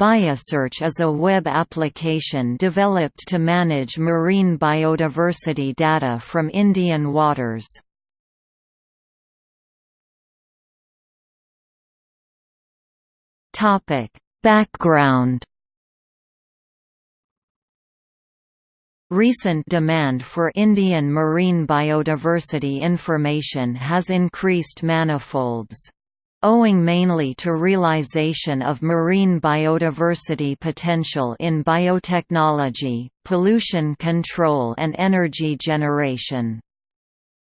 Biosearch is a web application developed to manage marine biodiversity data from Indian waters. Background Recent demand for Indian marine biodiversity information has increased manifolds owing mainly to realization of marine biodiversity potential in biotechnology, pollution control and energy generation.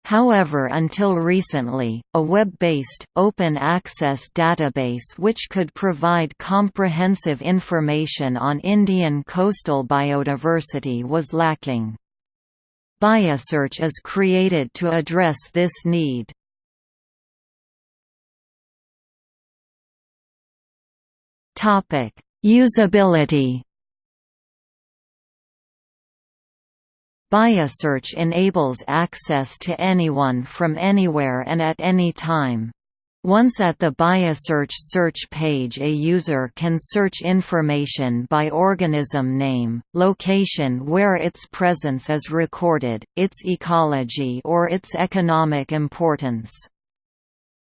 However until recently, a web-based, open-access database which could provide comprehensive information on Indian coastal biodiversity was lacking. Biosearch is created to address this need. Topic: Usability. Biosearch enables access to anyone from anywhere and at any time. Once at the Biosearch search page a user can search information by organism name, location where its presence is recorded, its ecology or its economic importance.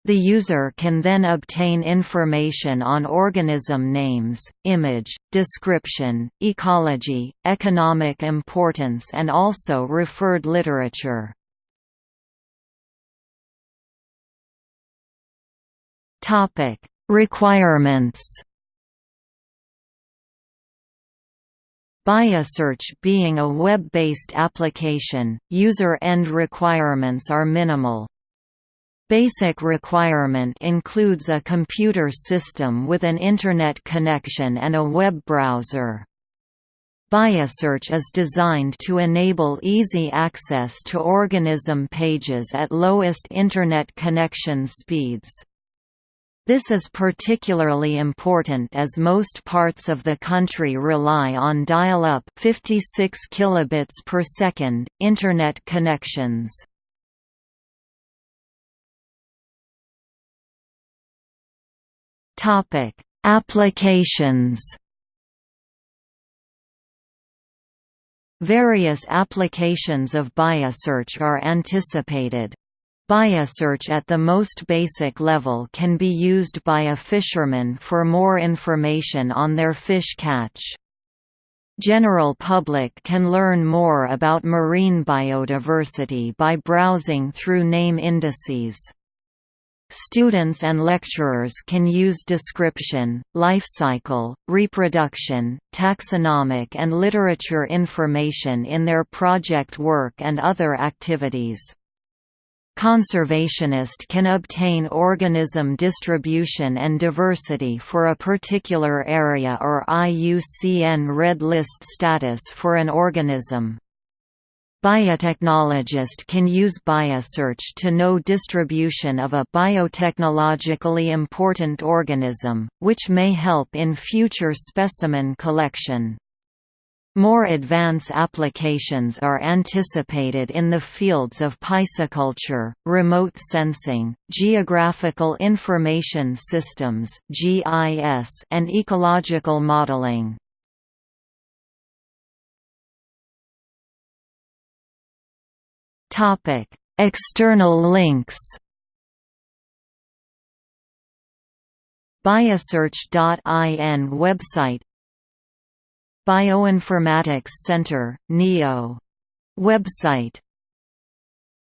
The user can then obtain information on organism names, image, description, ecology, economic importance and also referred literature. Requirements Biosearch being a web-based application, user-end requirements are minimal, Basic requirement includes a computer system with an Internet connection and a web browser. Biosearch is designed to enable easy access to organism pages at lowest Internet connection speeds. This is particularly important as most parts of the country rely on dial-up 56 kilobits per second internet connections. Topic: Applications. Various applications of biosearch are anticipated. Biosearch at the most basic level can be used by a fisherman for more information on their fish catch. General public can learn more about marine biodiversity by browsing through name indices. Students and lecturers can use description, life cycle, reproduction, taxonomic and literature information in their project work and other activities. Conservationist can obtain organism distribution and diversity for a particular area or IUCN Red List status for an organism. Biotechnologist can use biosearch to know distribution of a biotechnologically important organism, which may help in future specimen collection. More advanced applications are anticipated in the fields of pisciculture, remote sensing, geographical information systems and ecological modeling. Topic: External links. Biosearch.in website Bioinformatics Center, NEO website